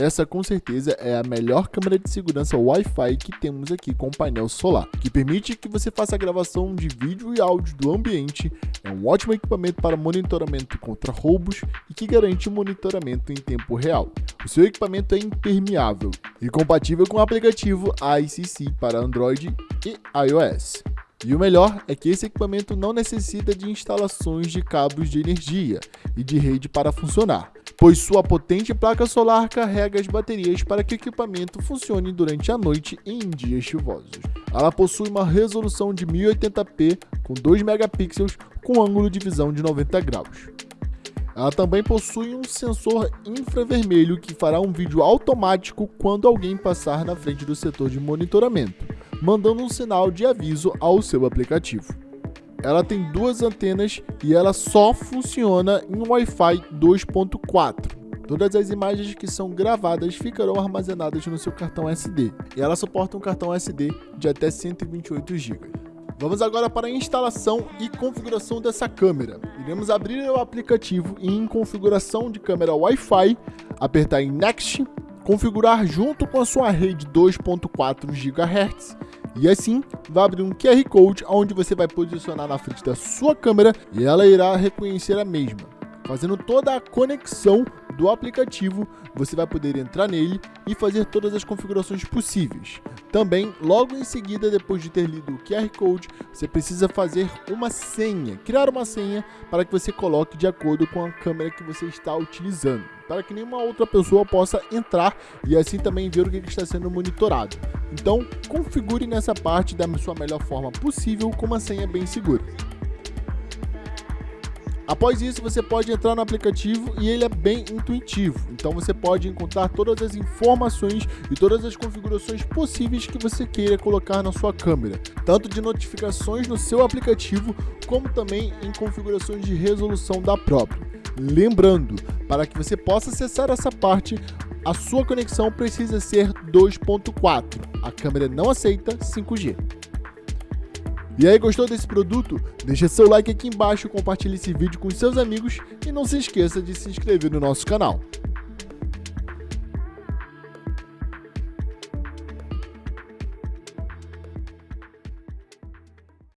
essa com certeza é a melhor câmera de segurança Wi-Fi que temos aqui com painel solar, que permite que você faça a gravação de vídeo e áudio do ambiente, é um ótimo equipamento para monitoramento contra roubos e que garante monitoramento em tempo real. O seu equipamento é impermeável e compatível com o aplicativo ICC para Android e iOS. E o melhor é que esse equipamento não necessita de instalações de cabos de energia e de rede para funcionar, pois sua potente placa solar carrega as baterias para que o equipamento funcione durante a noite e em dias chuvosos. Ela possui uma resolução de 1080p com 2 megapixels com ângulo de visão de 90 graus. Ela também possui um sensor infravermelho que fará um vídeo automático quando alguém passar na frente do setor de monitoramento mandando um sinal de aviso ao seu aplicativo. Ela tem duas antenas e ela só funciona em Wi-Fi 2.4. Todas as imagens que são gravadas ficarão armazenadas no seu cartão SD. E ela suporta um cartão SD de até 128 GB. Vamos agora para a instalação e configuração dessa câmera. Iremos abrir o aplicativo e em configuração de câmera Wi-Fi, apertar em Next, configurar junto com a sua rede 2.4 GHz e assim vai abrir um QR Code onde você vai posicionar na frente da sua câmera e ela irá reconhecer a mesma. Fazendo toda a conexão do aplicativo, você vai poder entrar nele e fazer todas as configurações possíveis. Também, logo em seguida, depois de ter lido o QR Code, você precisa fazer uma senha, criar uma senha para que você coloque de acordo com a câmera que você está utilizando, para que nenhuma outra pessoa possa entrar e assim também ver o que está sendo monitorado. Então, configure nessa parte da sua melhor forma possível com uma senha bem segura. Após isso, você pode entrar no aplicativo e ele é bem intuitivo. Então você pode encontrar todas as informações e todas as configurações possíveis que você queira colocar na sua câmera, tanto de notificações no seu aplicativo, como também em configurações de resolução da própria. Lembrando, para que você possa acessar essa parte, a sua conexão precisa ser 2.4. A câmera não aceita 5G. E aí, gostou desse produto? Deixa seu like aqui embaixo, compartilhe esse vídeo com seus amigos e não se esqueça de se inscrever no nosso canal.